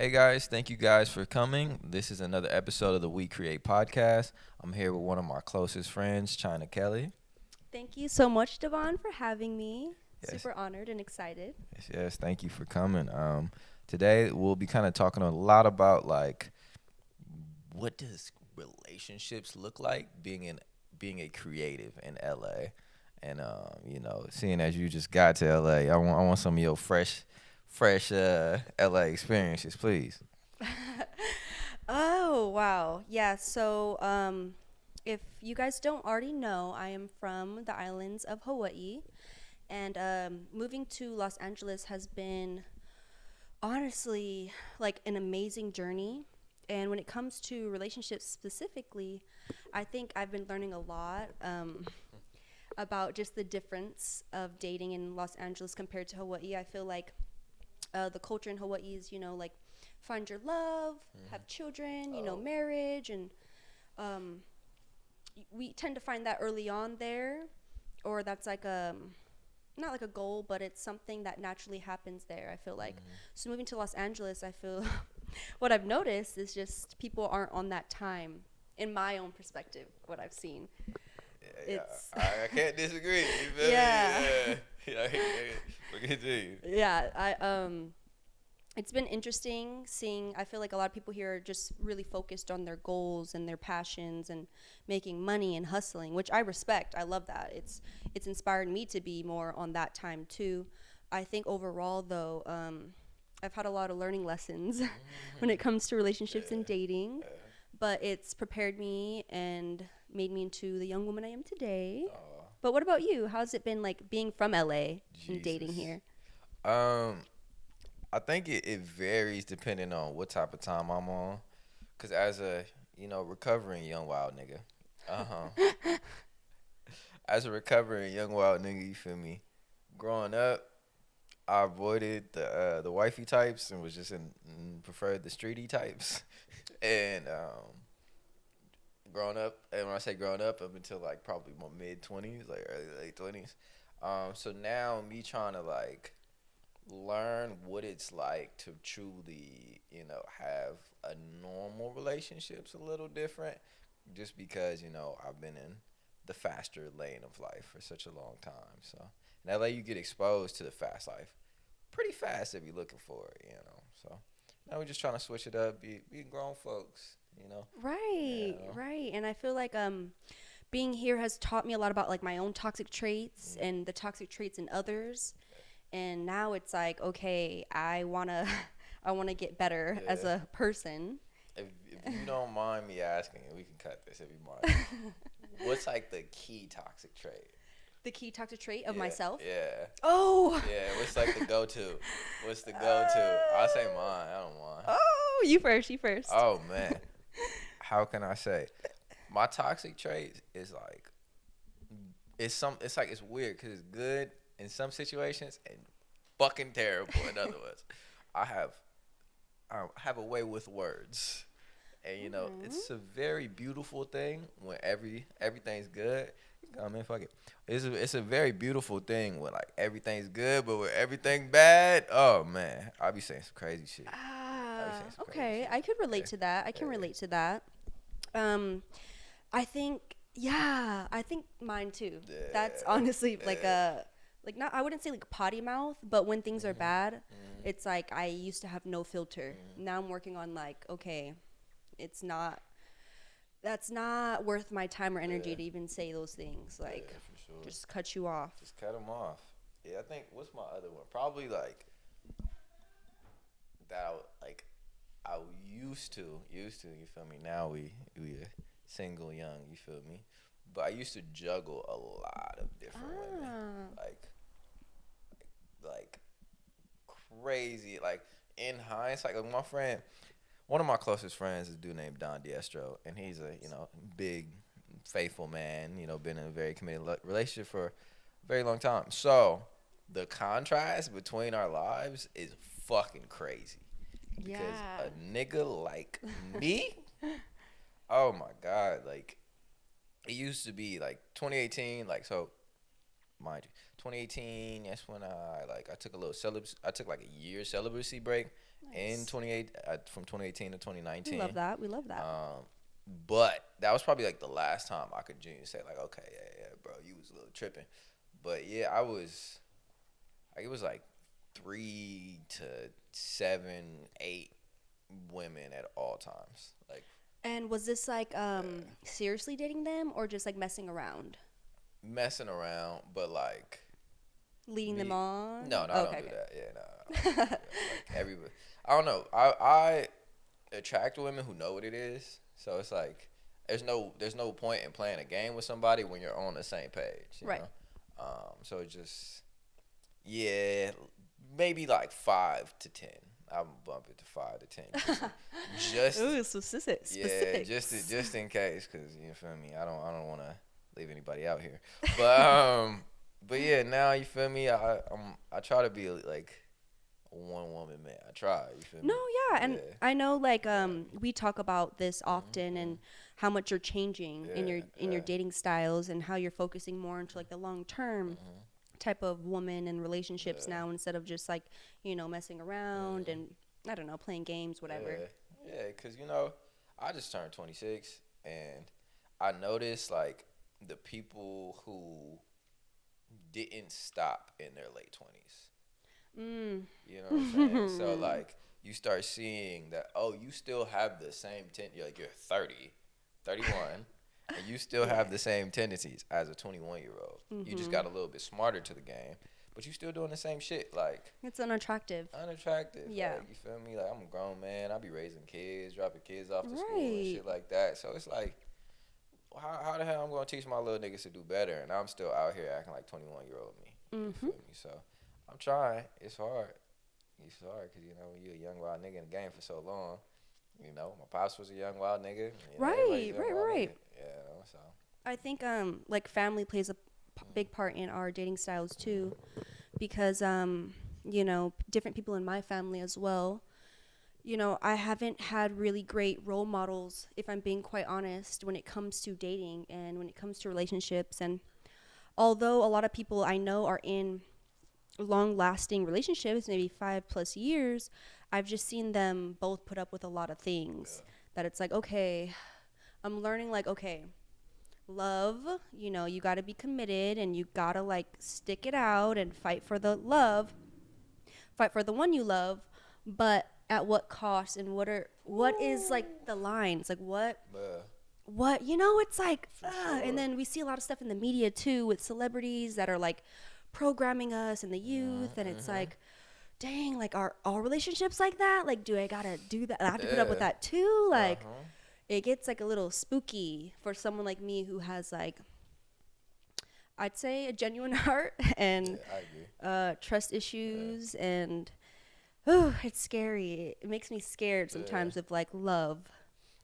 Hey guys, thank you guys for coming. This is another episode of the We Create podcast. I'm here with one of my closest friends, China Kelly. Thank you so much, Devon, for having me. Yes. Super honored and excited. Yes, yes, thank you for coming. Um, today we'll be kind of talking a lot about like what does relationships look like being in being a creative in LA, and um, you know, seeing as you just got to LA, I want I want some of your fresh, fresh uh, LA experiences, please. Oh, wow. Yeah, so um, if you guys don't already know, I am from the islands of Hawaii. And um, moving to Los Angeles has been honestly like an amazing journey. And when it comes to relationships specifically, I think I've been learning a lot um, about just the difference of dating in Los Angeles compared to Hawaii. I feel like uh, the culture in Hawaii is, you know, like find your love, have children, you know, Oh. marriage, and um, we tend to find that early on there, or that's like a not like a goal, but it's something that naturally happens there. I feel like so moving to Los Angeles, I feel what I've noticed is just people aren't on that time. In my own perspective, what I've seen. It's- I, I can't disagree. Yeah. Yeah. Yeah. Look at you. yeah i um it's been interesting seeing i feel like a lot of people here are just really focused on their goals and their passions and making money and hustling which i respect. I love that. It's it's inspired me to be more on that time too. I think overall though um i've had a lot of learning lessons when it comes to relationships and dating but it's prepared me and made me into the young woman i am today but what about you how's it been like being from la and dating here Um, I think it, it varies depending on what type of time I'm on. Cause as a you know recovering young wild nigga, uh huh. as a recovering young wild nigga, you feel me? Growing up, I avoided the uh, the wifey types and was just in mm, preferred the streety types, and um. Growing up, and when I say growing up, up until like probably my mid twenties, like early late twenties. Um, so now me trying to like learn what it's like to truly, you know, have a normal relationship's a little different just because, you know, I've been in the faster lane of life for such a long time. So in LA you get exposed to the fast life pretty fast if you're looking for it, you know. So now we're just trying to switch it up, be be grown folks, you know. Right, Yeah. right. And I feel like um being here has taught me a lot about like my own toxic traits Mm. and the toxic traits in others. And now it's like, okay, I want to I want to get better as a person. If, if you don't mind me asking, and we can cut this if you mind. What's like the key toxic trait? The key toxic trait of Yeah, myself. Yeah. Oh. Yeah, what's like the go to? What's the go to? I'll say mine. I don't mind. Oh, you first, you first. Oh man. How can I say? My toxic trait is like it's some it's like it's weird cuz it's good in some situations and fucking terrible in other ones. I have I have a way with words. And you know, it's a very beautiful thing when every everything's good. I mean, fuck it. It's a, it's a very beautiful thing when like everything's good, but when everything bad, oh man, I'll be saying some crazy shit. Ah, saying some crazy okay, shit. I could relate Yeah. to that. I can Yeah. relate to that. Um, I think, yeah, I think mine too. That's honestly like a, like not. I wouldn't say like potty mouth, but when things Mm-hmm. are bad, it's like I used to have no filter. Now I'm working on like, okay, it's not. That's not worth my time or energy Yeah. to even say those things. Like, Yeah, sure. just cut you off. Just cut them off. Yeah, I think what's my other one? Probably like that. I, would- like I used to, used to. You feel me? Now we we are single, young. You feel me? But I used to juggle a lot of different women, Ah. like, like, like crazy. Like in hindsight, like my friend, one of my closest friends is a dude named Don Diestro, and he's a you know big, faithful man. You know, been in a very committed relationship for a very long time. So the contrast between our lives is fucking crazy. Because Yeah. a nigga like me, oh my god, like it used to be like 2018, like so mind you, 2018, that's when I like I took a little celib I took like a year celibacy break in Nice. 28 uh, from 2018 to 2019. We love that. We love that. Um, but that was probably like the last time I could genuinely say like, okay, yeah, yeah, bro, you was a little tripping. But yeah, I was. Like it was like three to seven, eight women at all times. Like and was this like um seriously dating them or just like messing around, messing around, but like leading them on? no, no, Oh, I don't do that. Yeah, no. I don't like everybody, I don't know. I I attract women who know what it is. So it's like there's no there's no point in playing a game with somebody when you're on the same page. You Right. Know? Um. So it just yeah, maybe like five to ten. I'm bump it to five to ten. Just, Ooh, specific. yeah, just to- just in case, cause you feel me. I don't I don't want to leave anybody out here, but um, but yeah, now you feel me. I I'm I try to be like a one woman man. I try. You feel me? No, yeah, and Yeah. Mm-hmm. I know like um we talk about this often and how much you're changing in your Yeah, in your dating styles and how you're focusing more into like the long term Mm-hmm. Type of woman and relationships now instead of just like you know messing around and I don't know playing games whatever. Yeah, yeah, cause you know, I just turned 26, and I noticed like the people who didn't stop in their late 20s. Mm, You know what I'm saying? so like you start seeing that oh you still have the same ten you're like you're 30, 31, and you still have the same tendencies as a 21 year old. You Mm-hmm. just got a little bit smarter to the game, but you still doing the same shit like it's unattractive. unattractive. Yeah. Like, you feel me? Like I'm a grown man. I be raising kids, dropping kids off to school and shit like that. So it's like. How, how the hell I'm gonna teach my little niggas to do better, and I'm still out here acting like 21 year old me. You Mm-hmm. feel me? So I'm trying. It's hard. It's hard because you know when you're a young wild nigga in the game for so long. You know, my pops was a young wild nigga. you know, Right, right, right. nigga. Yeah, so I think um like family plays a p- big part in our dating styles too, because um you know different people in my family as well. You know I haven't had really great role models, if I'm being quite honest, when it comes to dating and when it comes to relationships. And although a lot of people I know are in long-lasting relationships, maybe five plus years, I've just seen them both put up with a lot of things. That it's like okay, I'm learning like okay love, you know, you got to be committed and you got to like stick it out and fight for the love. Fight for the one you love, but at what cost and what are what is like the lines? Like what what you know it's like uh, sure. and then we see a lot of stuff in the media too with celebrities that are like programming us and the youth and it's like dang like are all relationships like that like do i gotta do that i have to put up with that too like uh-huh. It gets like a little spooky for someone like me who has like I'd say a genuine heart and yeah, uh, trust issues and oh, it's scary. It makes me scared sometimes of like love.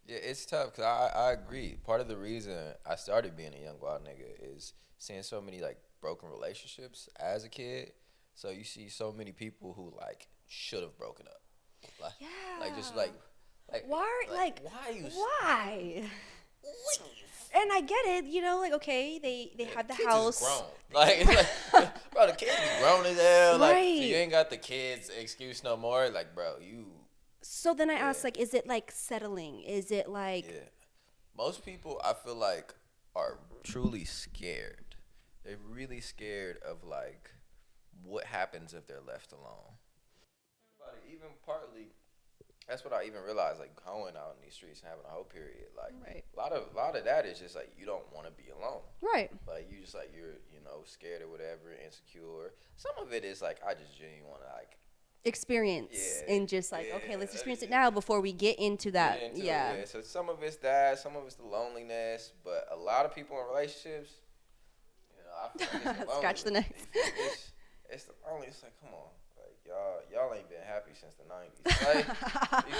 Yeah, it's tough because I, I agree. Part of the reason I started being a young wild nigga is seeing so many like broken relationships as a kid. So you see so many people who like should have broken up. Like, like just like, like Why? Like, why you? why? And I get it, you know, like okay, they they had the house. grown. Like, like, bro, the kids be grown as hell. Like, so Right. you ain't got the kids excuse no more. Like, bro, you So then I asked, Yeah. like, is it like settling? Is it like Yeah. Most people, I feel like, are truly scared. They're really scared of like what happens if they're left alone. But even partly, that's what I even realized. Like going out in these streets and having a whole period, like Right. a lot of a lot of that is just like you don't want to be alone. right? Like you just like you're you know scared or whatever, insecure. Some of it is like I just genuinely want to like Experience Yeah, and just like okay, let's experience it now before we get into that. get into it, yeah. So some of it's that, some of it's the loneliness, but a lot of people in relationships, you know, I feel like it's the Scratch the next. You? It's, it's the only. It's like, come on, y'all, y'all ain't been happy since the nineties. Like, you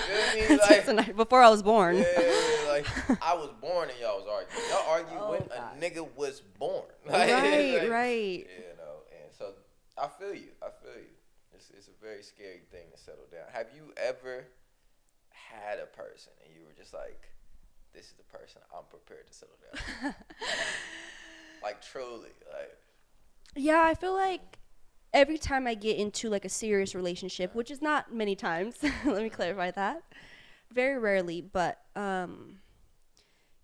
feel me? Since the night before I was born. yeah, like I was born and y'all was arguing. Y'all argue Oh, when God. a nigga was born. Like, right, like, right. You know, and so I feel you. I feel you. It's it's a very scary thing to settle down. Have you ever had a person and you were just like, "This is the person I'm prepared to settle down." like truly, like Yeah, I feel like every time I get into like a serious relationship, which is not many times, let me clarify that, very rarely, but um,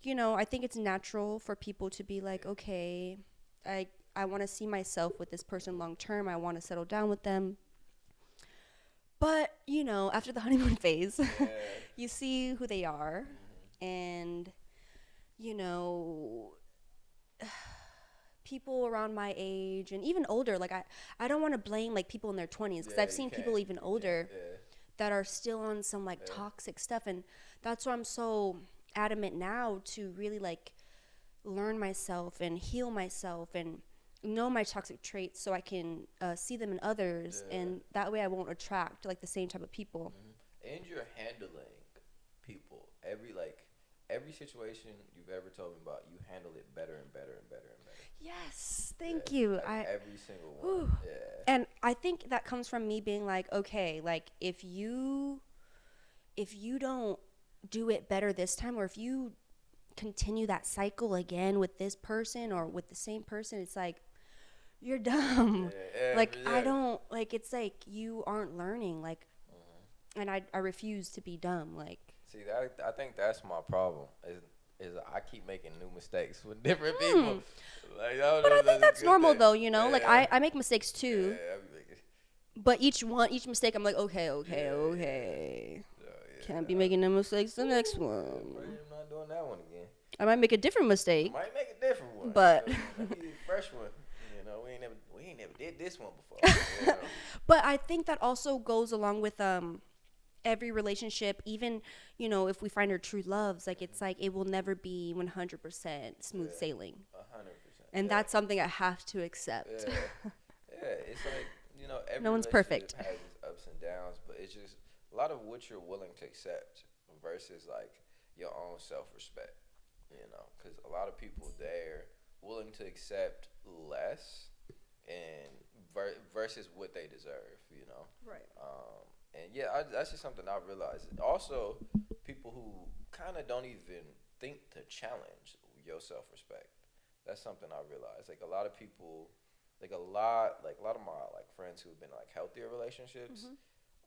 you know, I think it's natural for people to be like, okay, I I want to see myself with this person long term. I want to settle down with them. But you know, after the honeymoon phase, you see who they are, and you know people around my age and even older like i i don't want to blame like people in their 20s because Yeah, i've seen people even older Yeah. that are still on some like Yeah. toxic stuff and that's why i'm so adamant now to really like learn myself and heal myself and know my toxic traits so i can uh, see them in others and that way i won't attract like the same type of people. And you're handling people. Every like every situation you've ever told me about you handle it better and better and better and better yes thank Yeah, you. like i every single one yeah. And i think that comes from me being like okay like if you if you don't do it better this time or if you continue that cycle again with this person or with the same person it's like you're dumb. Yeah, like i don't like it's like you aren't learning like Mm-hmm. and i i refuse to be dumb like see that i think that's my problem is is i keep making new mistakes with different Hmm. people like, don't but know i think that's normal thing. though you know like i i make mistakes too yeah, I but each one each mistake i'm like okay okay Yeah, yeah. okay yeah, yeah. can't be making no mistakes the next one I'm not doing that one again I might make a different mistake. Might make a different one. But- you know, fresh one. You know, we ain't never we ain't never did this one before. you know. But I think that also goes along with um every relationship, even, you know, if we find our true loves, like it's like it will never be 100% smooth Yeah. sailing. Hundred percent. And yeah. that's something I have to accept. yeah. yeah, it's like you know every No one's perfect. Has its ups and downs, but it's just a lot of what you're willing to accept versus like your own self respect. You know, because a lot of people they're willing to accept less and ver- versus what they deserve. You know. Right. Um, and yeah, I, that's just something I realized. Also, people who kind of don't even think to challenge your self respect. That's something I realized. Like a lot of people, like a lot, like a lot of my like friends who've been like healthier relationships, Mhm.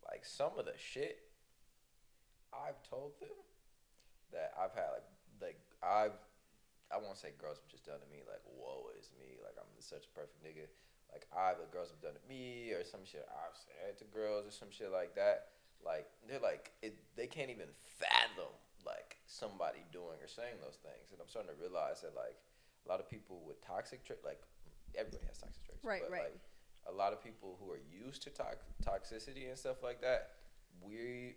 like some of the shit I've told them that I've had like like I've I won't say girls have just done to me like woe is me like I'm such a perfect nigga like ah, either girls have done to me or some shit I've said to girls or some shit like that like they're like it, they can't even fathom like somebody doing or saying those things and I'm starting to realize that like a lot of people with toxic traits like everybody has toxic traits Right, but right. like a lot of people who are used to tox- toxicity and stuff like that we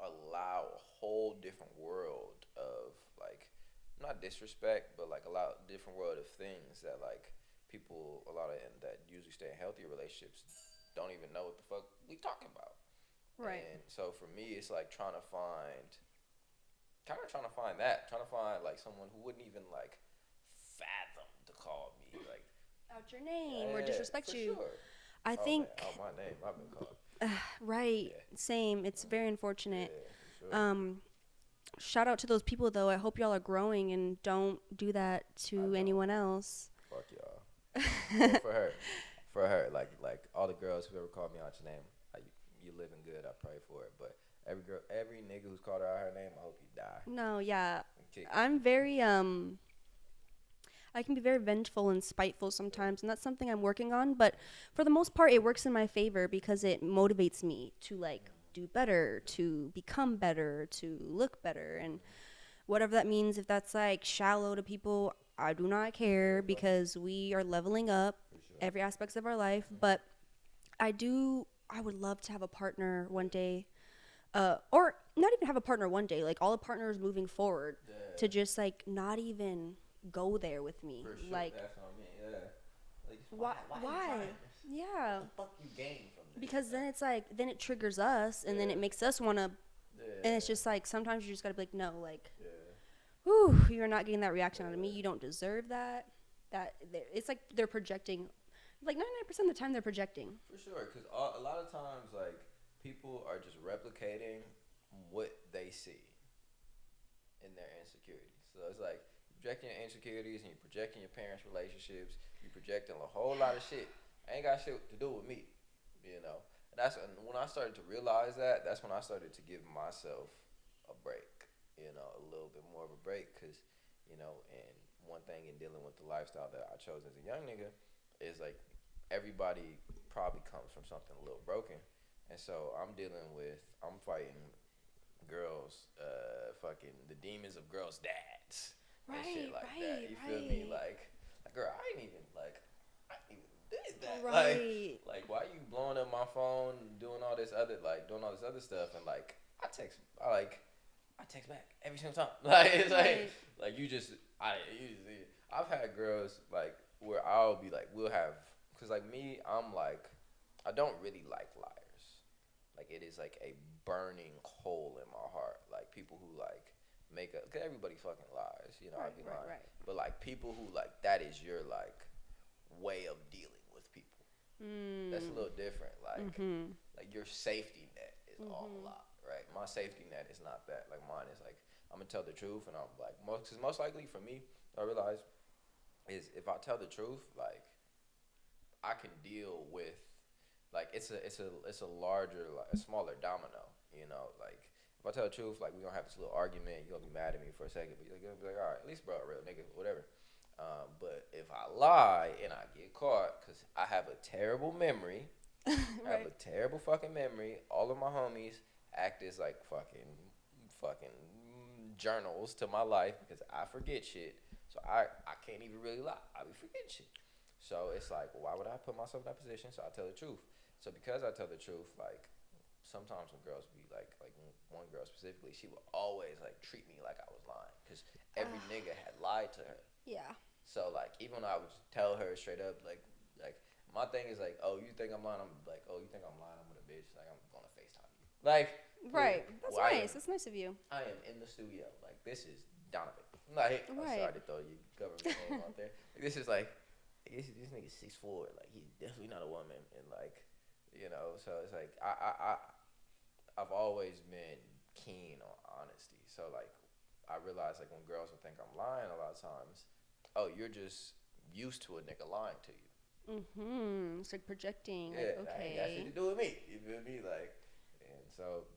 allow a whole different world of like not disrespect but like a lot different world of things that like people a lot of that usually stay in healthy relationships don't even know what the fuck we talking about Right. and so for me it's like trying to find kind of trying to find that trying to find like someone who wouldn't even like fathom to call me like Out your name or disrespect you. sure. I Oh, man. think, oh my name i've been called right. Yeah. Same. It's very unfortunate. yeah, sure. Um, shout out to those people though. I hope y'all are growing and don't do that to anyone else. Fuck y'all. Well, for her, for her, like like all the girls who ever called me out your name, I, you living good. I pray for it. But every girl, every nigga who's called her out her name, I hope you die. No, yeah. Kick. I'm very um I can be very vengeful and spiteful sometimes and that's something I'm working on, but for the most part it works in my favor because it motivates me to like do better, to become better, to look better and whatever that means if that's like shallow to people, I do not care because we are leveling up sure. every aspects of our life, but I do I would love to have a partner one day. Uh, or not even have a partner one day, like all the partners moving forward Yeah, to just like not even go there with me. for sure. Like that's what I mean. Yeah. Like, why Why? why? you trying this? Yeah. What the fuck you gain from this? Because then it's like then it triggers us and then it makes us wanna yeah. and it's just like sometimes you just gotta be like, no, like yeah. Whew, you're not getting that reaction out of me. You don't deserve that. That it's like they're projecting like 99% of the time they're projecting. For sure, because a lot of times, like people are just replicating what they see in their insecurities. So it's like projecting your insecurities and you're projecting your parents' relationships. You're projecting a whole lot of shit I ain't got shit to do with me, you know. And that's when I started to realize that. That's when I started to give myself a break, you know, a little bit more of a break, cause you know, and one thing in dealing with the lifestyle that I chose as a young nigga is like everybody probably comes from something a little broken, and so I'm dealing with I'm fighting girls, uh, fucking the demons of girls' dads and shit Right, like that. right, You feel me? Like, like, girl, I ain't even like, I ain't even did that. Like, Right. like, why you blowing up my phone, doing all this other, like, doing all this other stuff, and like, I text, I like, I text back every single time. Like, it's Right. like, like you just, I, you just, I've had girls like where I'll be like, we'll have, cause like me, I'm like, I don't really like liars. Like it is like a burning hole in my heart. Like people who like make up, cause everybody fucking lies, you know. Right, I'd be right, lying, right. but like people who like that is your like way of dealing with people. Mm. That's a little different. Like Mhm. like your safety net is all Mhm. Right? My safety net is not that. Like mine is like I'm gonna tell the truth, and I'm like most cause most likely for me, I realize is if I tell the truth, like I can deal with like it's a it's a it's a larger like a smaller domino, you know, like. If I tell the truth, like we gonna have this little argument, you're gonna be mad at me for a second, but you're gonna be like, all right, at least bro, real nigga, whatever. Um, but if I lie and I get caught, cause I have a terrible memory, I have a terrible fucking memory. All of my homies act as like fucking, fucking journals to my life because I forget shit. So I, I can't even really lie. I be forgetting shit. So it's like, why would I put myself in that position? So I tell the truth. So because I tell the truth, like sometimes when girls be like, like one girl specifically, she would always like treat me like I was lying because every Ah. nigga had lied to her. Yeah. So like even when I would tell her straight up like like my thing is like oh you think I'm lying I'm like oh you think I'm lying I'm with a bitch like I'm gonna Facetime you like Right. That's well, nice. That's nice of you. I am in the studio like this is Donovan like I'm sorry to throw your government name out there like, this is like this this nigga six four like he's definitely not a woman and like you know so it's like I I, I I've always been keen on honesty so like I realize like when girls will think I'm lying a lot of times oh you're just used to a nigga lying to you Mm-hmm. It's like projecting. yeah, like, that ain't got shit to do with me. You feel me? Like, and so,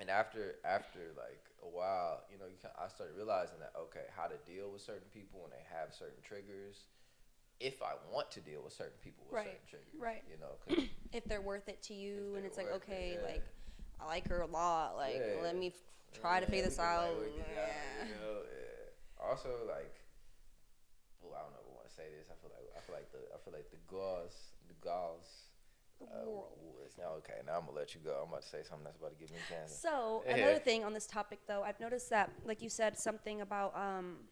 and after after like a while, you know, you can, I started realizing that okay, how to deal with certain people when they have certain triggers. If I want to deal with certain people with Right, certain triggers, right. You know, 'cause- If they're worth it to you, and it's like, worth it, okay, yeah. like I like her a lot. Like, Yeah. let me f- try to figure this can, like, out. out, Yeah. you know, yeah. Also, like, well, I don't know if I want to say this. I feel like I feel like the I feel like the gauze, the gauze. The Uh, world. now okay, now I'm gonna let you go. I'm about to say something that's about to give me cancer. So Yeah. another thing on this topic, though, I've noticed that, like you said, something about, um,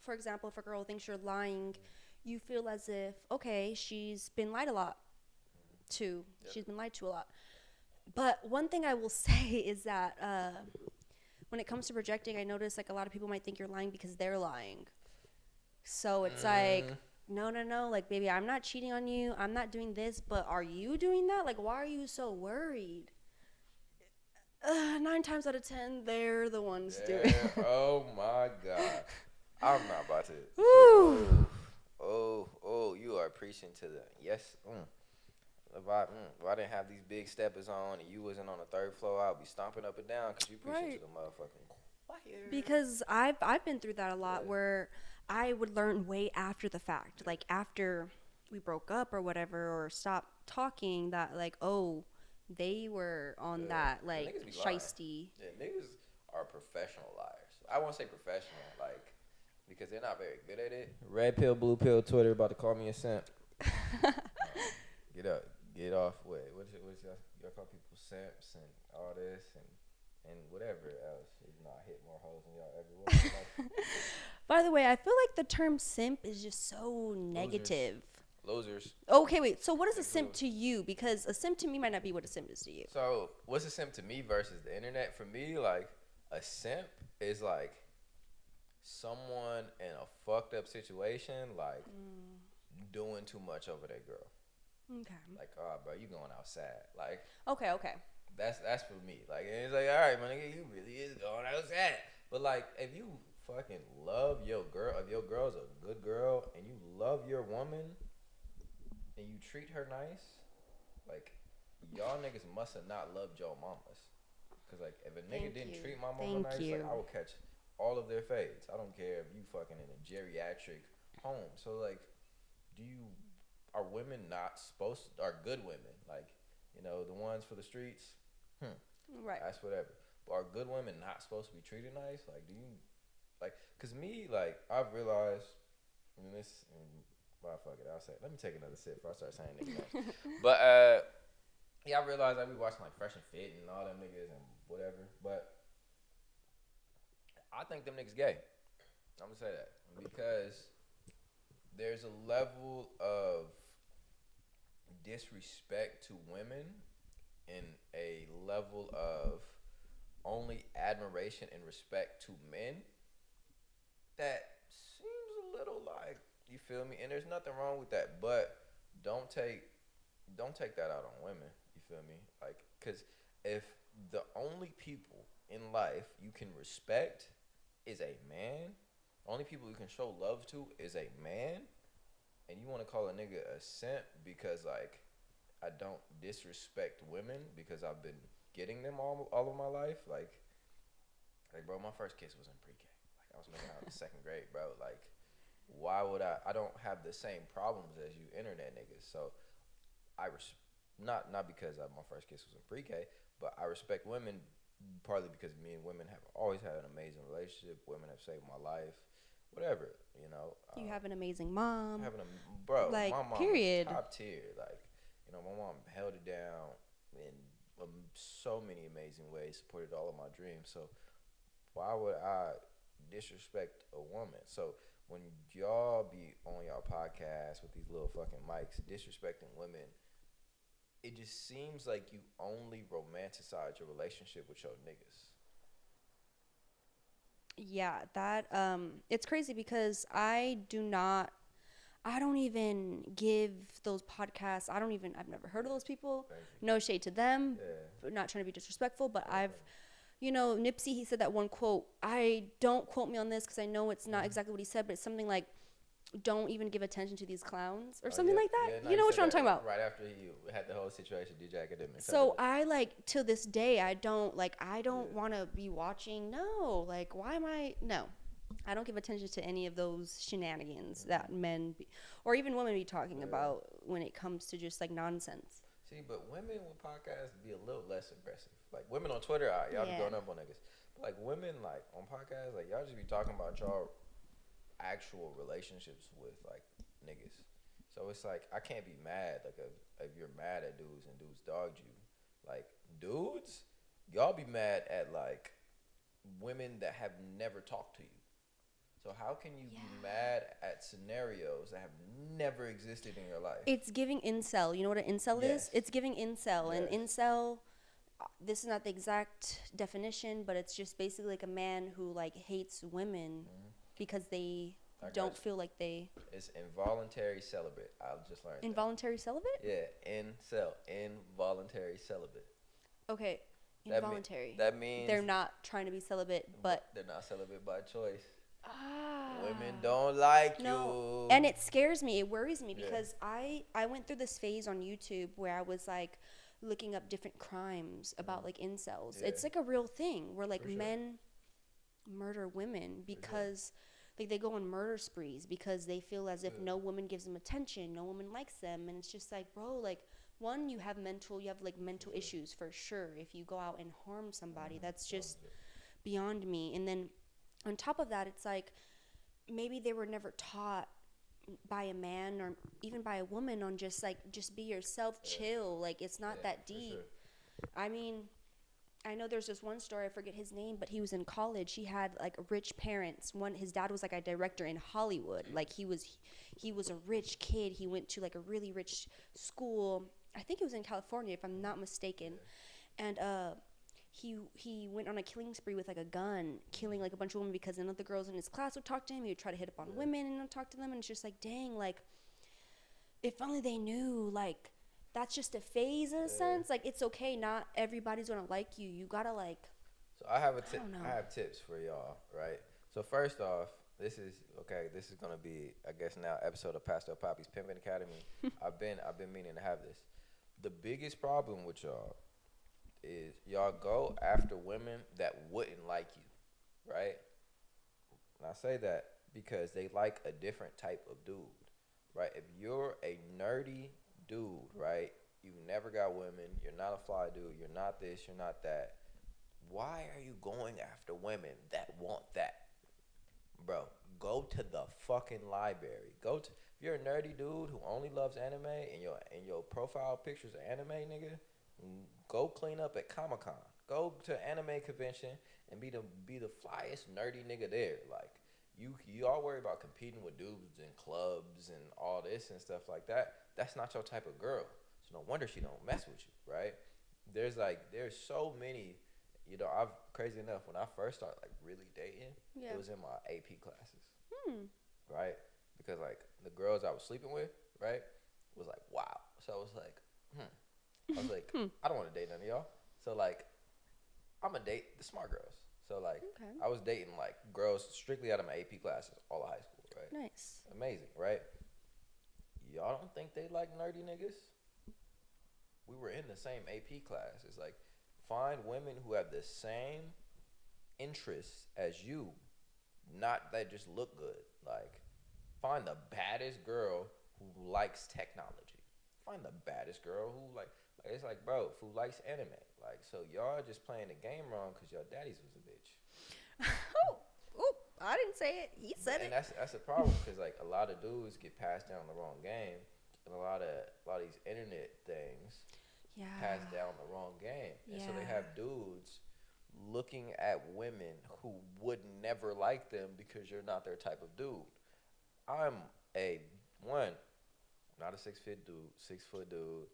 for example, if a girl thinks you're lying, you feel as if okay, she's been lied a lot to. Yep. She's been lied to a lot. But one thing I will say is that uh, when it comes to projecting, I notice like a lot of people might think you're lying because they're lying. So it's like, Mm. No, no, no, like baby, I'm not cheating on you. I'm not doing this, but are you doing that? Like, why are you so worried? Uh, nine times out of ten, they're the ones doing. Yeah, oh my god. I'm not about to. Woo. Oh, oh, oh, you are preaching to the yes. Mm. If I, mm, if I didn't have these big steppers on and you wasn't on the third floor, I'd be stomping up and down because you preaching Right. to the motherfucking choir. because I've I've been through that a lot Yeah. where I would learn way after the fact, like after we broke up or whatever, or stopped talking. That like, oh, they were on Yeah. that like be shisty. Yeah, niggas are professional liars. I won't say professional, like, because they're not very good at it. Red pill, blue pill, Twitter about to call me a simp. Get up, get off. Wait, what's it? What's y'all, y'all call people simps and all this and and whatever else. You know, I hit more holes than y'all ever will. By the way, I feel like the term simp is just so negative. losers. Okay, wait. So what is a simp to you? Because a simp to me might not be what a simp is to you. So, what's a simp to me versus the internet? For me, like a simp is like someone in a fucked up situation, like mm. doing too much over that girl. Okay. Like, oh, bro, you going outside? Like, Okay. Okay. that's that's for me. Like, and it's like, all right, my nigga, you really is going outside. But like, if you fucking love your girl, if your girl's a good girl and you love your woman, and you treat her nice, like y'all niggas must have not loved your mamas. Cause like if a nigga Thank didn't you. treat my mama Thank nice, you. like I will catch all of their fades. I don't care if you fucking in a geriatric home. So like, do you are women not supposed to, are good women like you know the ones for the streets? Hmm. Right. That's whatever. But are good women not supposed to be treated nice? Like, do you like? Cause me, like, I've realized, and this, and, well, fuck it, I'll say. Let me take another sip before I start saying niggas. but uh, yeah, I realized I be watching like Fresh and Fit and all them niggas and whatever. But I think them niggas gay. I'm gonna say that because there's a level of disrespect to women and a level of only admiration and respect to men that seems a little like you feel me and there's nothing wrong with that but don't take don't take that out on women you feel me like because if the only people in life you can respect is a man only people you can show love to is a man and you want to call a nigga a simp because like I don't disrespect women because I've been getting them all all of my life. Like, like bro, my first kiss was in I was making out in second grade, bro. Like, why would I? I don't have the same problems as you internet niggas. So, I res- not not because I, my first kiss was in pre-K, but I respect women partly because me and women have always had an amazing relationship. Women have saved my life. Whatever, you know. You um, have an amazing mom. having a bro, Like, my mom period. top tier. Like, you know, my mom held it down in um, so many amazing ways, supported all of my dreams. So, why would I disrespect a woman? So, when y'all be on y'all podcast with these little fucking mics disrespecting women, it just seems like you only romanticize your relationship with your niggas. Yeah, that um it's crazy because I do not I don't even give those podcasts. I don't even I've never heard of those people. No shade to them. Yeah. not trying to be disrespectful, but I've you know, Nipsey he said that one quote. I don't quote me on this cuz I know it's Mm-hmm. not exactly what he said, but it's something like don't even give attention to these clowns or Oh, something yeah, like that. yeah, no, you know what I'm talking about? Right after he had the whole situation, DJ Academic. So I like to this day I don't like I don't Yeah. want to be watching. No, like why am I? No, I don't give attention to any of those shenanigans that men be, or even women be talking about when it comes to just like nonsense. See, but women with podcasts be a little less aggressive. Like women on Twitter, all right, y'all Yeah. be going up on niggas. But like women, like on podcasts, like y'all just be talking about y'all actual relationships with like niggas. So it's like I can't be mad like if, if you're mad at dudes and dudes dogged you. Like dudes, y'all be mad at like women that have never talked to you. So how can you be mad at scenarios that have never existed in your life? It's giving incel. You know what an incel Yes. is? It's giving incel. And incel, this is not the exact definition, but it's just basically like a man who like hates women because they Mm-hmm. I don't feel like they It's involuntary celibate. I just learned. that. involuntary celibate. Yeah, incel, involuntary celibate. Okay, That mea- involuntary. That means They're not trying to be celibate, but they're not celibate by choice. ah, Women don't like no. you. And it scares me. It worries me Yeah. because I I went through this phase on YouTube where I was like looking up different crimes about like incels. It's like a real thing where like sure. men murder women because like they go on murder sprees because they feel as if Yeah. no woman gives them attention, no woman likes them, and it's just like, bro, like one, you have mental, you have like mental Yeah. issues for sure. If you go out and harm somebody, Mhm. that's just beyond me. And then on top of that, it's like maybe they were never taught by a man or even by a woman on just like just be yourself, Yeah. chill. Like it's not Yeah, that deep. sure. I mean, I know there's this one story, I forget his name, but he was in college. He had like rich parents. One his dad was like a director in Hollywood. Like he was he was a rich kid. He went to like a really rich school. I think it was in California if I'm not mistaken. And uh he he went on a killing spree with like a gun, killing like a bunch of women because none of the girls in his class would talk to him. He would try to hit up on Yeah. women and not talk to them and it's just like, dang, like if only they knew like that's just a phase in a Yeah. sense. Like it's okay, not everybody's gonna like you. You gotta like So I have a tip. don't. I have tips for y'all, right? So first off, this is okay. This is gonna be, I guess, now episode of Pastor Poppy's Pimpin' Academy. I've been, I've been meaning to have this. The biggest problem with y'all is y'all go after women that wouldn't like you, right? And I say that because they like a different type of dude, right? If you're a nerdy dude, right? You never got women. You're not a fly dude. You're not this. You're not that. Why are you going after women that want that? bro, go to the fucking library. Go to if you're a nerdy dude who only loves anime and your and your profile pictures are anime, nigga. Go clean up at Comic Con. Go to anime convention and be the be the flyest nerdy nigga there. Like you you all worry about competing with dudes and clubs and all this and stuff like that. That's not your type of girl. So no wonder she don't mess with you, right? There's like there's so many you know, I've crazy enough when I first started like really dating, Yeah. it was in my AP classes, Hmm. right? Because like the girls I was sleeping with, right, was like wow. So I was like, hmm. I was like, Hmm. I don't want to date none of y'all. So like, I'm gonna date the smart girls. So like, Okay. I was dating like girls strictly out of my AP classes, all of high school, right? Nice. Amazing, right? Y'all don't think they like nerdy niggas? We were in the same AP class. It's like find women who have the same interests as you, not that just look good. Like find the baddest girl who likes technology. Find the baddest girl who like, like it's like bro who likes anime. Like so y'all just playing the game wrong because your daddy's was a bitch. oh, oh, I didn't say it. He said and it. that's that's a problem because like a lot of dudes get passed down the wrong game, and a lot of a lot of these internet things Yeah. pass down the wrong game, and so they have dudes looking at women who would never like them because you're not their type of dude. I'm a one, not a six foot dude, six foot dude.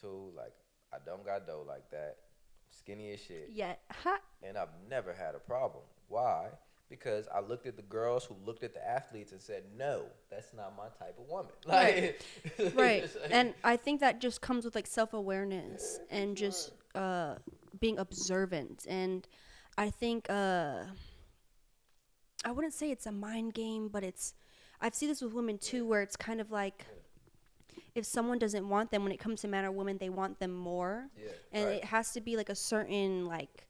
Two, like I don't got dough like that, skinny as shit Yeah. And I've never had a problem. Why? Because I looked at the girls who looked at the athletes and said, "No, that's not my type of woman." Right. Like, right it's like- and i think that just comes with like self-awareness and just uh being observant and i think uh i wouldn't say it's a mind game but it's i've seen this with women too where it's kind of like if someone doesn't want them when it comes to man or woman they want them more yeah, and right. it has to be like a certain like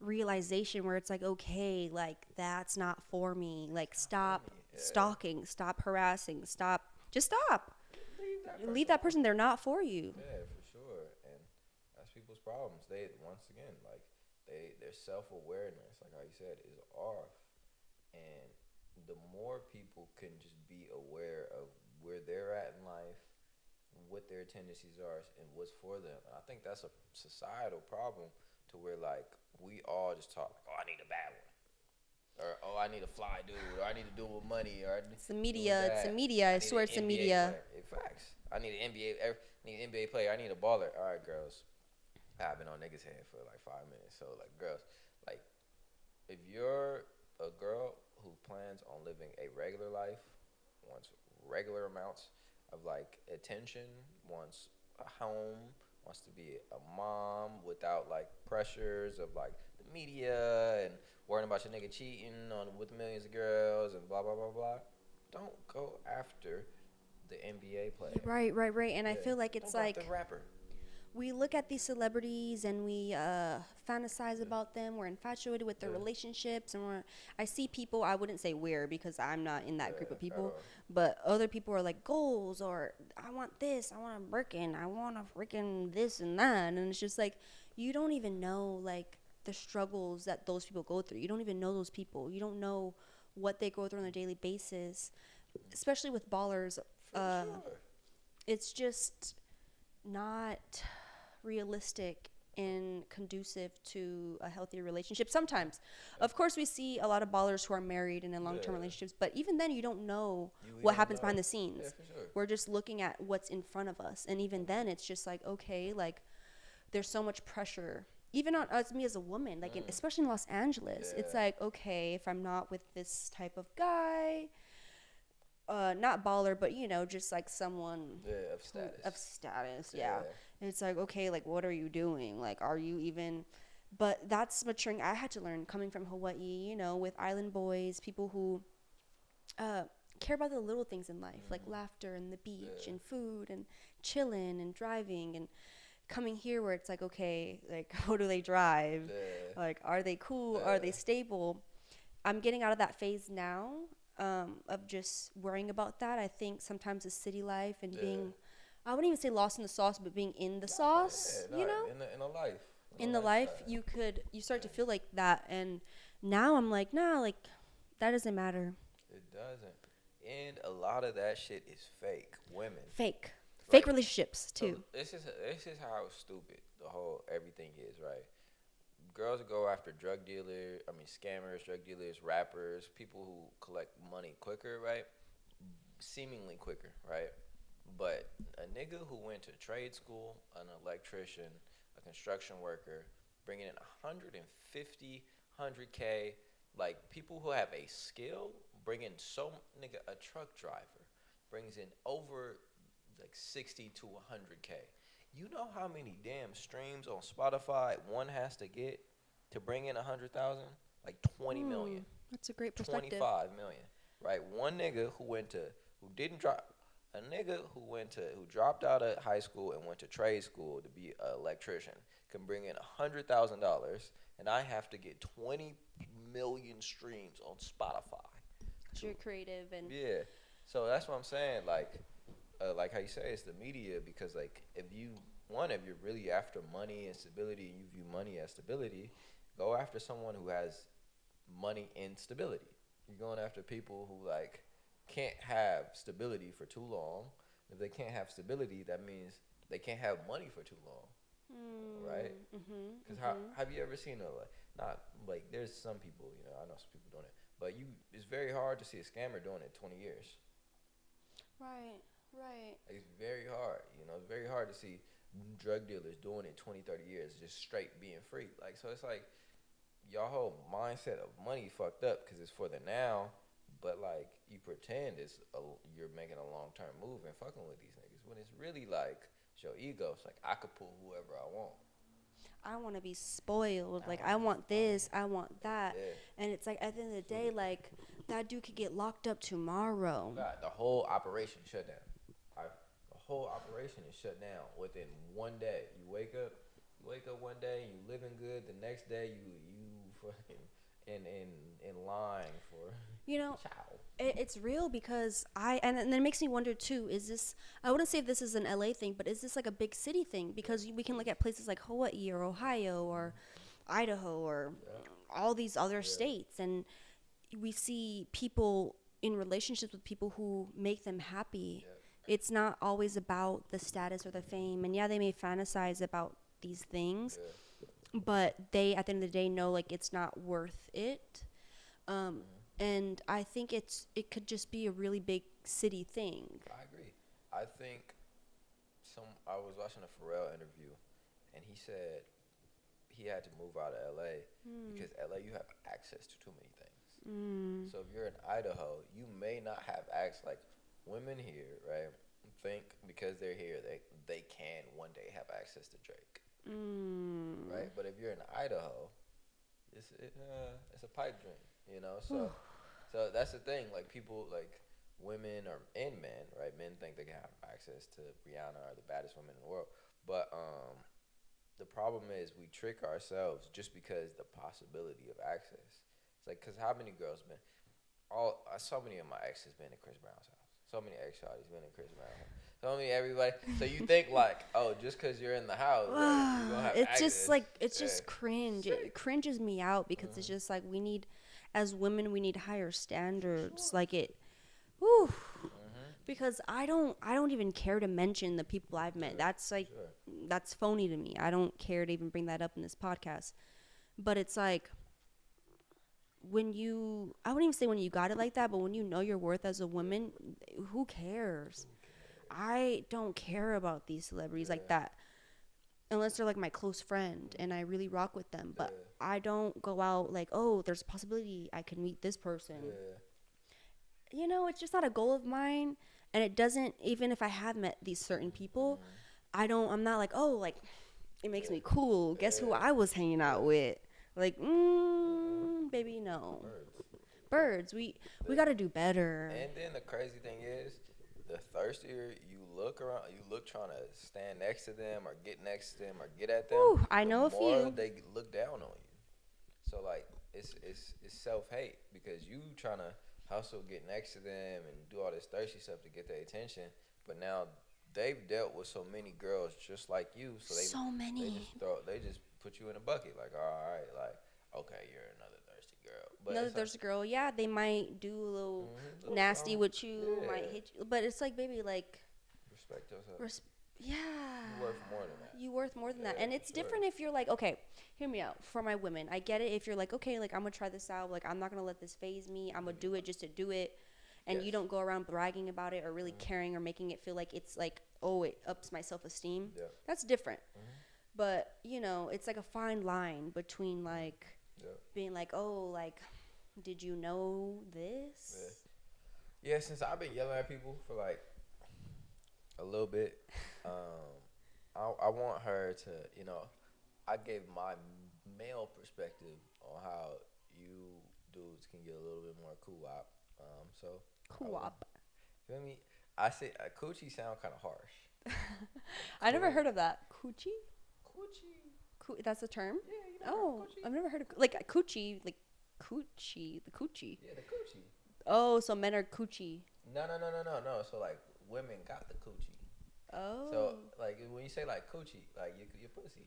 realization where it's like okay like that's not for me like stop yeah. stalking stop harassing stop just stop leave that leave that person they're not for you Yeah, for sure. And that's people's problems. They once again, like they their self awareness, like how you said, is off. And the more people can just be aware of where they're at in life, what their tendencies are, and what's for them. And I think that's a societal problem to where like we all just talk like, oh, I need a bad one. Or oh, I need a fly dude, or I need to do with money, or it's the media it's the media i, need swear it's the media player. Facts. I need an NBA. ev- Need an NBA player. I need a baller. All right, girls. I've been on niggas' head for like five minutes. So like, girls, like, if you're a girl who plans on living a regular life, wants regular amounts of like attention, wants a home, wants to be a mom without like pressures of like the media and worrying about your nigga cheating on with millions of girls and blah blah blah blah. Don't go after the NBA player. right right right and i feel like Don't it's like the rapper. We look at these celebrities and we uh, fantasize about them. We're infatuated with their Yeah. relationships, and we're. I see people. I wouldn't say we're because I'm not in that group of people, but other people are like goals or I want this, I want a Birkin, I want a freaking this and that, and it's just like you don't even know like the struggles that those people go through. You don't even know those people. You don't know what they go through on a daily basis, especially with ballers. For Uh, sure. it's just not realistic and conducive to a healthy relationship sometimes of course we see a lot of ballers who are married and in long-term Yeah. relationships but even then you don't know You what happens know. behind the scenes Yeah, sure. we're just looking at what's in front of us and even then it's just like okay like there's so much pressure even on us me as a woman like in, especially in los angeles it's Mm. Like okay if i'm not with this type of guy uh not baller but you know just like someone Yeah, of who- status. of status yeah. Yeah. It's like okay like what are you doing like are you even but that's maturing i had to learn coming from hawaii you know with island boys people who uh, care about the little things in life, like laughter and the beach Mm-hmm. Yeah. and food and chilling and driving and coming here where it's like, okay, like how do they drive? Yeah. Like, are they cool? Are they stable? I'm getting out of that phase now um, of just worrying about that. I think sometimes the city life and Yeah. being, I wouldn't even say lost in the sauce, but being in the sauce, Yeah, you know? in the, in a life. in the life lifestyle. you could you start to feel like that and now i'm like nah like that doesn't matter It doesn't. And a lot of that shit is fake. Women. fake Right. fake relationships So too this is this is how stupid the whole everything is, right? Girls go after drug dealers, I mean scammers, drug dealers, rappers, people who collect money quicker, right? Seemingly quicker, right? But a nigga who went to trade school, an electrician, a construction worker, bringing in 150, 100k, like people who have a skill, bringing so nigga a truck driver brings in over like 60 to 100k. You know how many damn streams on Spotify one has to get to bring in 100,000? Like 20 million. Hmm, that's a great perspective 25 million. Right? One nigga who went to who didn't drop a nigga who went to who dropped out of high school and went to trade school to be an electrician can bring in hundred thousand dollars and I have to get twenty million streams on Spotify. 'Cause you're creative and Yeah. So that's what I'm saying. Like, uh, like how you say it's the media because like if you one if you're really after money and stability and you view money as stability, go after someone who has money and stability. You're going after people who like can't have stability for too long. If they can't have stability, that means they can't have money for too long. right? mm-hmm, Because how have you ever seen a like not like there's some people you know I know some people doing it, but you it's very hard to see a scammer doing it 20 years. right right It's very hard, you know. It's very hard to see drug dealers doing it 20, 30 years, just straight being free. Like so, it's like y'all whole mindset of money fucked up because it's for the now, but like you pretend it's a, you're making a long term move and fucking with these niggas when it's really like it's your ego. It's like I could pull whoever I want. i want to be spoiled I like i want this i want that Yeah. and it's like at the end of the day like that dude could get locked up tomorrow God, the whole operation shut down. I, the whole operation is shut down within one day. You wake up, you wake up one day, you living good. The next day, you you fucking in in in line for you know it, it's real because I and, and then it makes me wonder too. Is this? I wouldn't say if this is an LA thing, but is this like a big city thing? Because we can look at places like Hawaii or Ohio or Idaho or all these other states, and we see people in relationships with people who make them happy. It's not always about the status or the fame, and yeah, they may fantasize about these things, but they at the end of the day know like it's not worth it. Um, and I think it's it could just be a really big city thing. I agree. I think some. I was watching a Pharrell interview, and he said he had to move out of LA because LA you have access to too many things. Mm. So if you're in Idaho, you may not have access. Like women here, right? Think because they're here, they they can one day have access to Drake, Mm. right? But if you're in Idaho, it's it, uh, it's a pipe dream, you know. So so that's the thing. Like people like women or and men, right? Men think they can have access to Rihanna or the baddest woman in the world, but um, the problem is we trick ourselves just because the possibility of access. It's like, cause how many girls been? All uh, so many of my exes been in Chris Brown's house. So many ex shawty's been in Chris Brown's house. So many everybody. So you think like, oh, just cause you're in the house, have it's access. just like it's just cringe. It cringes me out because it's just like we need, as women, we need higher standards. Like it, whew. Mm-hmm. Because I don't, I don't even care to mention the people I've met. That's like, Sure. that's phony to me. I don't care to even bring that up in this podcast. But it's like when you, I wouldn't even say when you got it like that, but when you know your worth as a woman, who cares? I don't care about these celebrities like that unless they're like my close friend and I really rock with them. But Yeah. I don't go out like, oh, there's a possibility I can meet this person. Yeah. You know, it's just not a goal of mine. And it doesn't, even if I have met these certain people, I don't, I'm not like, oh, like, it makes me cool. Guess who I was hanging out with? Like, mm, baby, no. Words. birds. We we got to do better. And then the crazy thing is, the thirstier you look around, you look trying to stand next to them or get next to them or get at them. Ooh, I know a few. They look down on you. So like it's it's it's self hate because you trying to hustle, get next to them, and do all this thirsty stuff to get their attention. But now they've dealt with so many girls just like you, so they so they many. just throw they just put you in a bucket. Like all right, like okay, you're girl. But Another it's like- girl. Yeah, they might do a little Mhm, little nasty with you, might hit you, but it's like, baby, like, respect yourself. res- yeah. You're worth more than that. You worth more than that. And it's sure. different if you're like, okay, hear me out. For my women, I get it if you're like, okay, like I'm gonna try this out. Like I'm not gonna let this phase me. I'm gonna do it just to do it. And you don't go around bragging about it or really caring or making it feel like it's like, oh, it ups my self esteem. Yeah. That's different. Mhm. But you know, it's like a fine line between like Yeah. being like, oh, like, did you know this? Yeah, since I've been yelling at people for like a little bit, um, I, I want her to, you know, I gave my male perspective on how you dudes can get a little bit more cool op. Um, so I Co-op. Feel me? I say uh, coochie sound kind of harsh. I never heard of that. Coochie? Coochie. Coo- that's the term? Yeah, you know Oh. I've never heard of like a coochie, like coochie, the coochie. Yeah, the coochie. Oh, so men are coochie. No, no, no, no, no, no. So like women got the coochie. Oh. So like when you say like coochie, like you your pussy,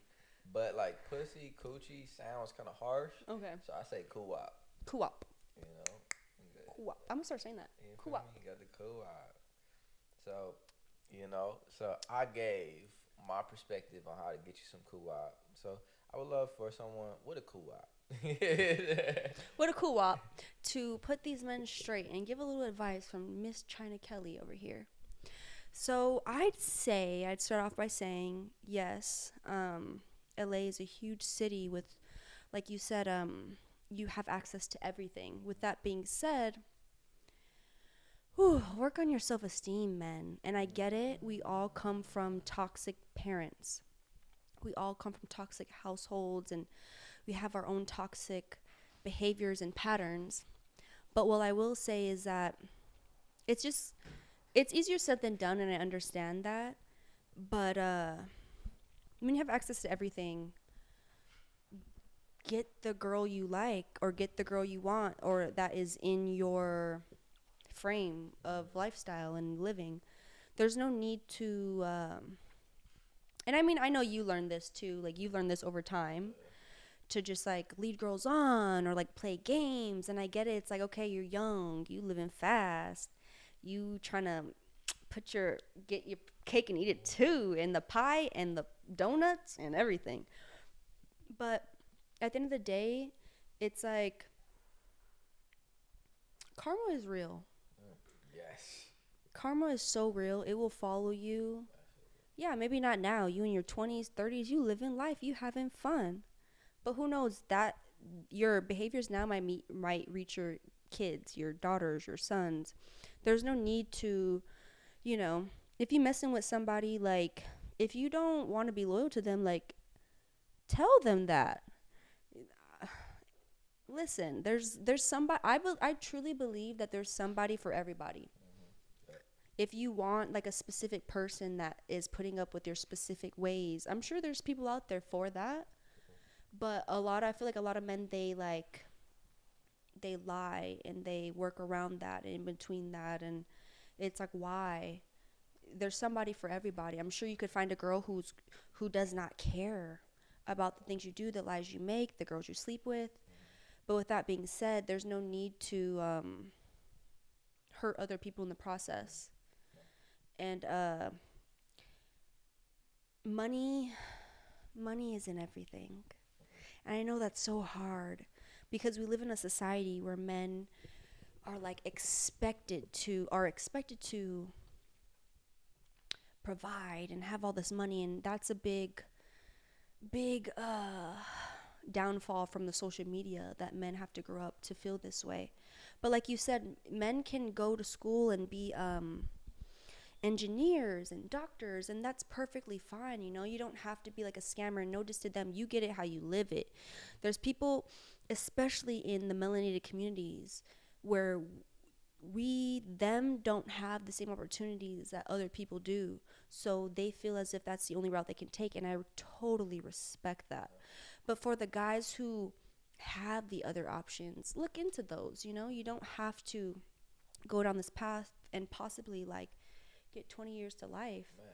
but like pussy coochie sounds kind of harsh. okay. So I say cool op. Co-op. You know. Co-op. I'm gonna start saying that. you Co-op. You got the cool op. So, you know, so I gave my perspective on how to get you some cool op. So I would love for someone with a cool op. What a cool op to put these men straight and give a little advice from Miss China Kelly over here. So I'd say I'd start off by saying yes. Um, LA is a huge city with, like you said, um, you have access to everything. With that being said, whew, work on your self-esteem, men. And I get it. We all come from toxic parents. We all come from toxic households, and we have our own toxic behaviors and patterns. But what I will say is that it's just it's easier said than done and I understand that. But uh when you have access to everything, get the girl you like or get the girl you want or that is in your frame of lifestyle and living. There's no need to um and I mean I know you learned this too, like you've learned this over time to just like lead girls on or like play games and I get it it's like okay you're young you living fast you trying to put your get your cake and eat it too and the pie and the donuts and everything but at the end of the day it's like karma is real yes. karma is so real it will follow you. Yeah maybe not now. You in your 20s 30s you living life you having fun. But who knows that your behaviors now might meet, might reach your kids your daughters your sons. There's no need to you know if you messing with somebody like if you don't want to be loyal to them like tell them that listen there's there's somebody I, be, I truly believe that there's somebody for everybody. If you want like a specific person that is putting up with your specific ways i'm sure there's people out there for that. But a lot i feel like a lot of men they like they lie and they work around that in between that. And it's like why? There's somebody for everybody. I'm sure you could find a girl who's who does not care about the things you do the lies you make the girls you sleep with but with that being said there's no need to um, hurt other people in the process. And uh, money money isn't everything. And i know that's so hard because we live in a society where men are like expected to are expected to provide and have all this money and that's a big big uh downfall from the social media that men have to grow up to feel this way. But like you said men can go to school and be um engineers and doctors and that's perfectly fine you know? You don't have to be like a scammer. Notice to them you get it how you live it. There's people especially in the melanated communities where we them don't have the same opportunities that other people do. So they feel as if that's the only route they can take and i totally respect that but for the guys who have the other options look into those you know you don't have to go down this path and possibly like get 20 years to life Man.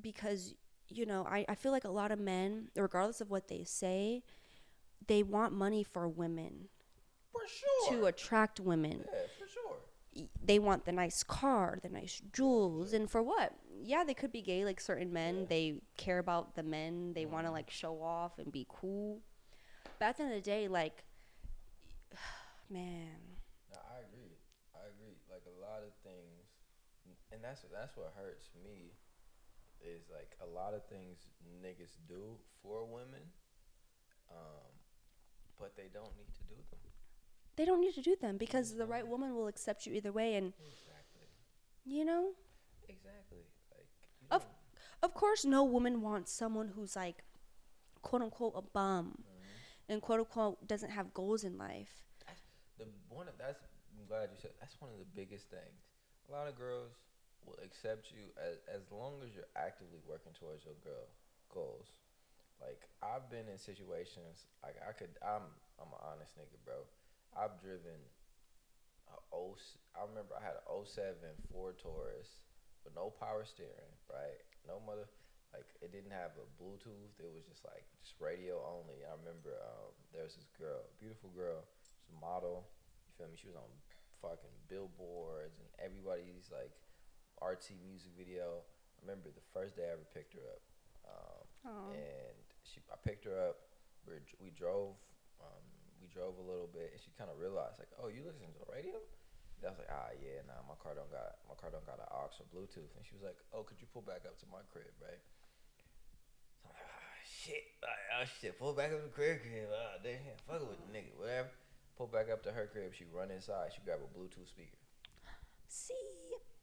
because you know I, I feel like a lot of men regardless of what they say they want money for women For sure. to attract women yeah, for sure. y- they want the nice car, the nice jewels, and for what? Yeah, they could be gay like certain men. They care about the men. They want to like show off and be cool. But at the end of the day, like, man, No, I agree. I agree. Like a lot of things, and that's that's what hurts me, is like a lot of things niggas do for women, um, but they don't need to do them. They don't need to do them because the right woman will accept you either way. And Exactly. you know, Exactly. Like you Of- of course, no woman wants someone who's like, quote unquote, a bum, mm-hmm. and quote unquote doesn't have goals in life. the one of that's I'm glad you said that's one of the biggest things. A lot of girls will accept you as as long as you're actively working towards your girl goals. Like I've been in situations like I could I'm I'm an honest nigga, bro. I've driven a I remember I had a 07 Ford Taurus with no power steering, right? No mother like it didn't have a Bluetooth. It was just like just radio only. I remember um, there was this girl, beautiful girl, she's a model. You feel me? She was on fucking billboards and everybody's like RT music video. I remember the first day I ever picked her up, um, and she I picked her up. We we drove um, drove a little bit, and she kind of realized like, oh, you listen to the radio? And I was like, ah, yeah, nah, my car don't got my car don't got an aux or Bluetooth. And she was like, oh, could you pull back up to my crib, right? So I'm like, ah, shit, like, oh shit, pull back up to the crib, crib. Ah, damn, fuck with the nigga, whatever. Pull back up to her crib. She run inside. She grab a Bluetooth speaker. See,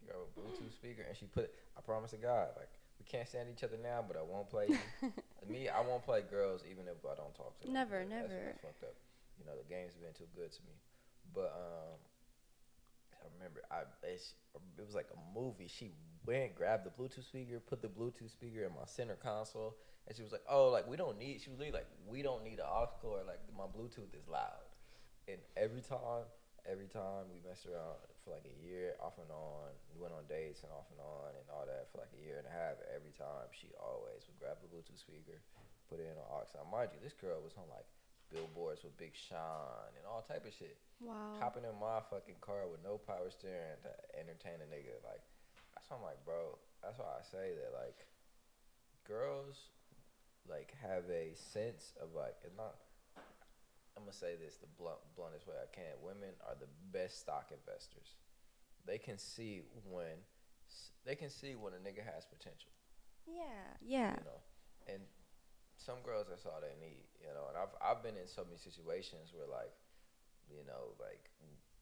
She grab a Bluetooth speaker, and she put. It, I promise to God, like we can't stand each other now, but I won't play. Me, I won't play girls even if I don't talk to them. Never, That's never. what's fucked up. You know, the game's been too good to me. But um, I remember I it's, it was like a movie. She went, grabbed the Bluetooth speaker, put the Bluetooth speaker in my center console, and she was like, "Oh, like we don't need." She was like, "We don't need an aux cord. Like my Bluetooth is loud." And every time, every time we messed around for like a year, off and on, we went on dates and off and on and all that for like a year and a half. Every time, she always would grab the Bluetooth speaker, put it in an aux. Now, mind you, this girl was on like billboards with Big Sean and all type of shit. wow. Hopping in my fucking car with no power steering to entertain a nigga. Like, that's why I'm like, bro. That's why I say that like, girls, like have a sense of like, it's not. I'm gonna say this the blunt, bluntest way I can. Women are the best stock investors. They can see when, they can see when a nigga has potential Yeah, yeah. you know. And some girls that's all they need, you know. And I've I've been in so many situations where like, you know, like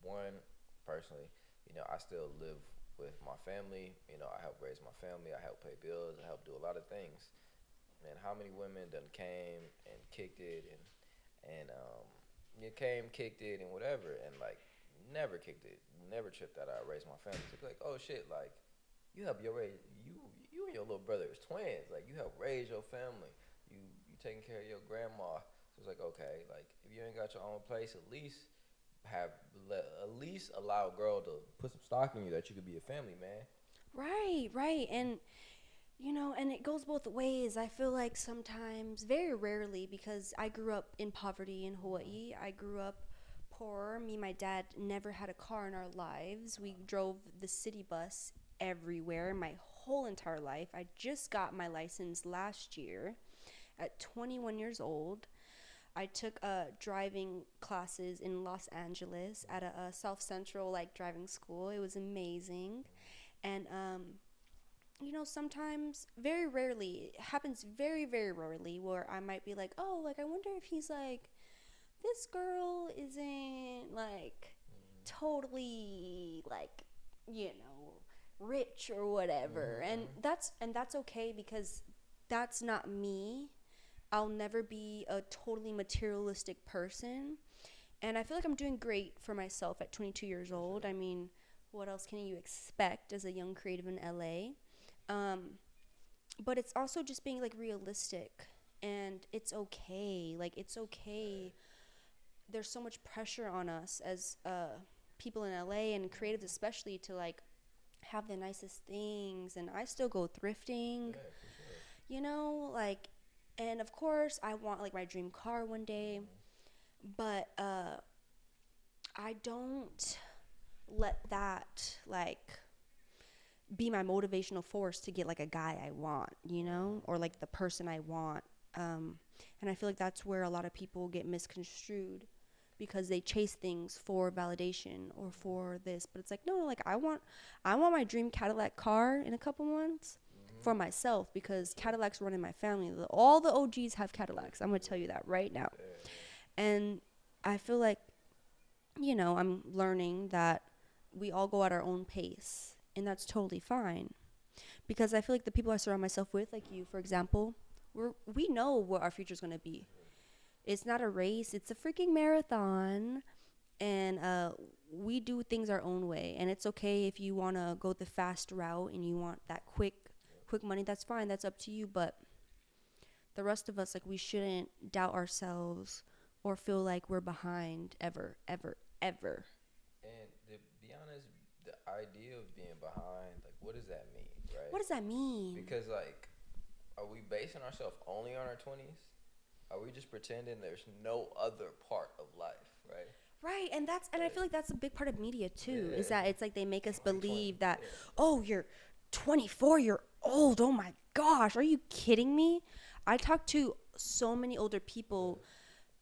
one personally, you know, I still live with my family. You know, I help raise my family. I help pay bills. I help do a lot of things. And how many women done came and kicked it and and um, you came, kicked it, and whatever, and like never kicked it, never tripped that I raised my family. So like, oh shit, like you help your raise you you and your little brother is twins. Like you help raise your family. Taking care of your grandma. So it's like okay, like if you ain't got your own place, at least have let, at least allow a girl to put some stock in you that you could be a family man. Right, right. And you know, and it goes both ways. I feel like sometimes, very rarely, because I grew up in poverty in Hawaii. Mm-hmm. I grew up poor. Me and my dad never had a car in our lives. We drove the city bus everywhere my whole entire life. I just got my license last year at 21 years old. I took uh, driving classes in Los Angeles at a, a South Central like driving school. It was amazing, and um, you know sometimes, very rarely, it happens very very rarely where I might be like, oh, like I wonder if he's like, this girl isn't like totally like you know rich or whatever, and that's and that's okay because that's not me. I'll never be a totally materialistic person. and I feel like I'm doing great for myself at 22 years old. I mean, what else can you expect as a young creative in LA? Um, but it's also just being like realistic, and it's okay. Like it's okay. There's so much pressure on us as uh, people in LA and creatives especially to like have the nicest things, and I still go thrifting. Yeah, sure. You know, like, and of course I want like my dream car one day but uh I don't let that like be my motivational force to get like a guy I want, you know, or like the person I want. Um, and I feel like that's where a lot of people get misconstrued because they chase things for validation or for this. But it's like no, like I want, I want my dream Cadillac car in a couple months for myself because Cadillacs run in my family. All the OGs have Cadillacs. I'm gonna tell you that right now. And I feel like, you know, I'm learning that we all go at our own pace, and that's totally fine. Because I feel like the people I surround myself with, like you, for example, we're we know what our future's gonna be. It's not a race; it's a freaking marathon, and uh, we do things our own way. And it's okay if you wanna go the fast route and you want that quick, quick money. That's fine. That's up to you. But the rest of us, like, we shouldn't doubt ourselves or feel like we're behind ever, ever, ever. And to be honest, the idea of being behind, like, what does that mean, right? What does that mean? Because like, are we basing ourselves only on our twenties? Are we just pretending there's no other part of life, right? Right, and that's and I feel like that's a big part of media too. Is that it's like they make us believe that, yeah. oh, you're 24, you're old. Oh my gosh, are you kidding me? I talk to so many older people,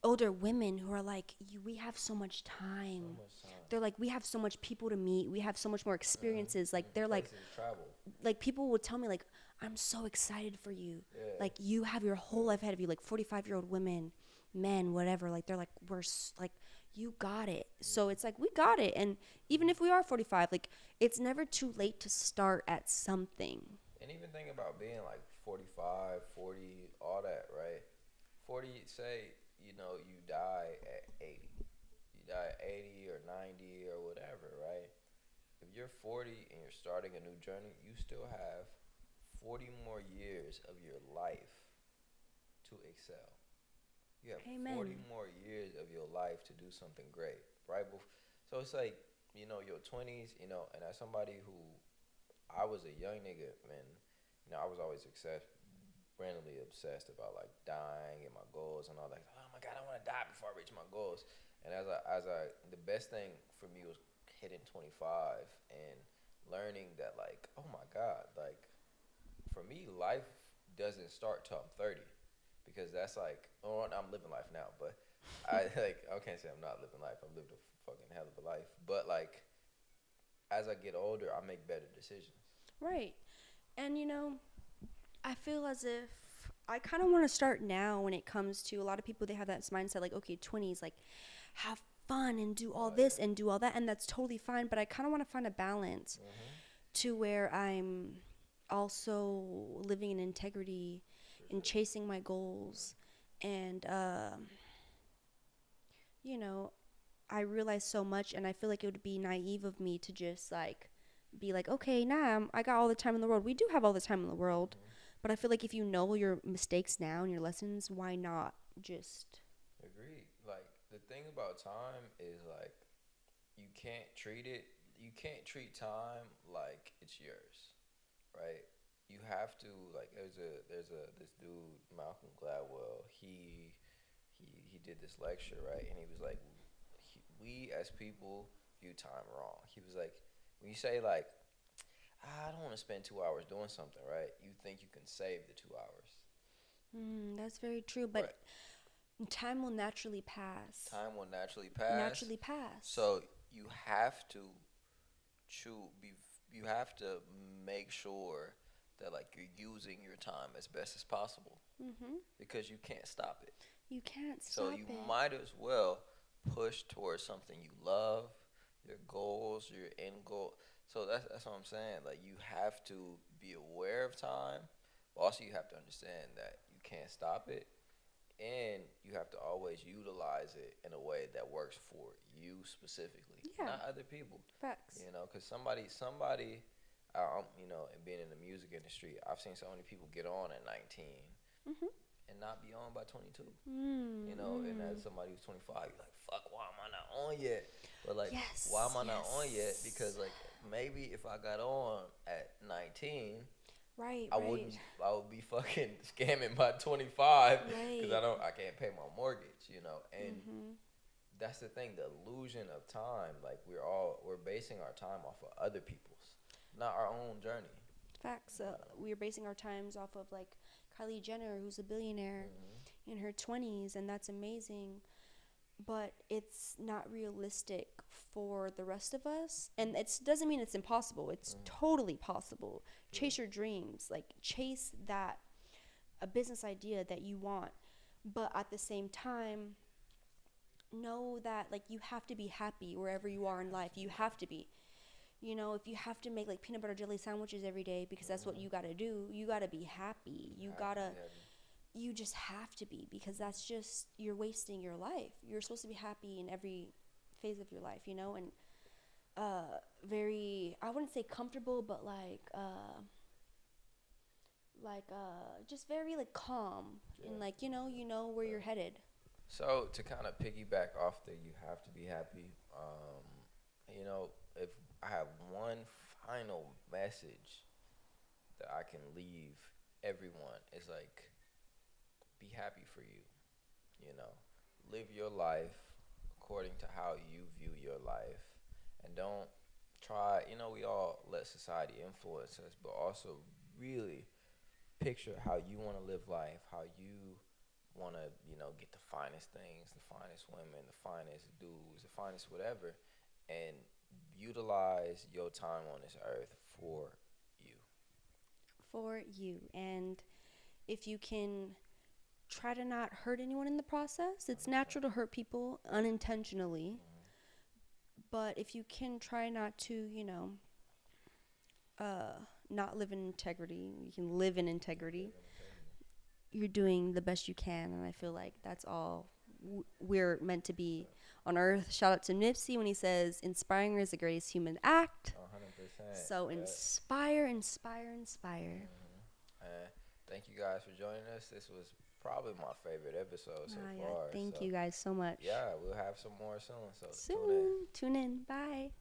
older women who are like, "You- we have so much time. much time. They're like, we have so much people to meet. We have so much more experiences. Like they're like, travel. like people will tell me like, I'm so excited for you. Yeah. Like you have your whole life ahead of you. Like 45 year old women, men, whatever. Like they're like we're s- like you got it. So it's like we got it. And even if we are 45, like it's never too late to start at something. And even think about being like 45, 40, all that, right? 40, say, you know, you die at 80. You die at 80 or 90 or whatever, right? If you're 40 and you're starting a new journey, you still have 40 more years of your life to excel. You have 40 more years of your life to do something great, right? So it's like, you know, your 20s, you know, and as somebody who I was a young nigga, man, you know, I was always obsessed, randomly obsessed about like dying and my goals and all that. Oh my God, I want to die before I reach my goals. And as I, as I, the best thing for me was hitting 25 and learning that like, oh my God, like for me, life doesn't start till I'm 30 because that's like, oh, I'm living life now, but I like, I can't say I'm not living life. I've lived a fucking hell of a life, but like, as I get older, I make better decisions. Right. And you know, I feel as if I kind of want to start now when it comes to a lot of people they have that mindset like okay, 20s like have fun and do all oh, this and do all that and that's totally fine, but I kind of want to find a balance mm-hmm. to where I'm also living in integrity and chasing my goals and um you know, I realize so much and I feel like it would be naive of me to just like be like, okay, nah, I'm- got all the time in the world. We do have all the time in the world, but I feel like if you know your mistakes now and your lessons, why not just Agreed. Like the thing about time is like you can't treat it. You can't treat time like it's yours, right? You have to like. There's a there's a this dude Malcolm Gladwell. He he he did this lecture right, and he was like, he, we as people view time wrong. He was like, when you say like, "Ah, I don't want to spend two hours doing something, right? You think you can save the two hours. Mm, that's very true, but time will naturally pass. Time will naturally pass. Naturally pass. So you have to chew. Be you have to make sure that like you're using your time as best as possible mm-hmm. because you can't stop it. You can't stop it. So you it. might as well push towards something you love, your goals, your end goal. So that's that's what I'm saying. Like you have to be aware of time, but also you have to understand that you can't stop it, and you have to always utilize it in a way that works works for you specifically, Yeah. not other people. Facts. You know, because somebody, somebody, um, you know, and being in the music industry, I've seen so many people get on at 19 Mhm. and not be on by 22. Mm, You know, and as somebody who's 25, you're like, fuck, why am I not on yet? But like, Yes, why am I not on yet? Because like, maybe if I got on at 19, right, I right. wouldn't, I would be fucking scamming by 25 because Right. I don't, I can't pay my mortgage. You know, and Mhm. that's the thing, the illusion of time. Like we're all, we're basing our time off of other people's, not our own journey. Facts. Uh, we are basing our times off of like Kylie Jenner, who's a billionaire Mm-hmm. in her 20s, and that's amazing. But it's not realistic for the rest of us. And it doesn't mean it's impossible, it's Mhm. totally possible. Chase your dreams, like, chase that a business idea that you want. But at the same time, know that like you have to be happy wherever you are in life. You have to be. You know, if you have to make like peanut butter jelly sandwiches every day because that's what Mhm. you got to do, you got to be happy. You got to you just have to be because that's just you're wasting your life. You're supposed to be happy in every phase of your life, you know, and uh very I wouldn't say comfortable, but like uh like uh just very like calm Yeah. and like you know, you know where you're headed. So to kind of piggyback off that, you have to be happy, um, you know, if I have one final message that I can leave everyone. It's like be happy for you. You know, live your life according to how you view your life. And don't try, you know, we all let society influence us, but also really picture how you want to live life, how you want to, you know, get the finest things, the finest women, the finest dudes, the finest whatever, and utilize your time on this earth for you. for you. And if you can try to not hurt anyone in the process, it's natural to hurt people unintentionally. But if you can try not to, you know, uh, not live in integrity, you can live in integrity. You're doing the best you can, and I feel like that's all w- we're meant to be on Earth. Shout out to Nipsey when he says, "Inspiring is the greatest human act." Hundred percent. So Yeah. inspire, inspire, inspire. And thank you guys for joining us. This was probably my favorite episode so Ah, yeah. far. Thank so you guys so much. Yeah, we'll have some more soon. So tune in. Soon. Tune in. Bye.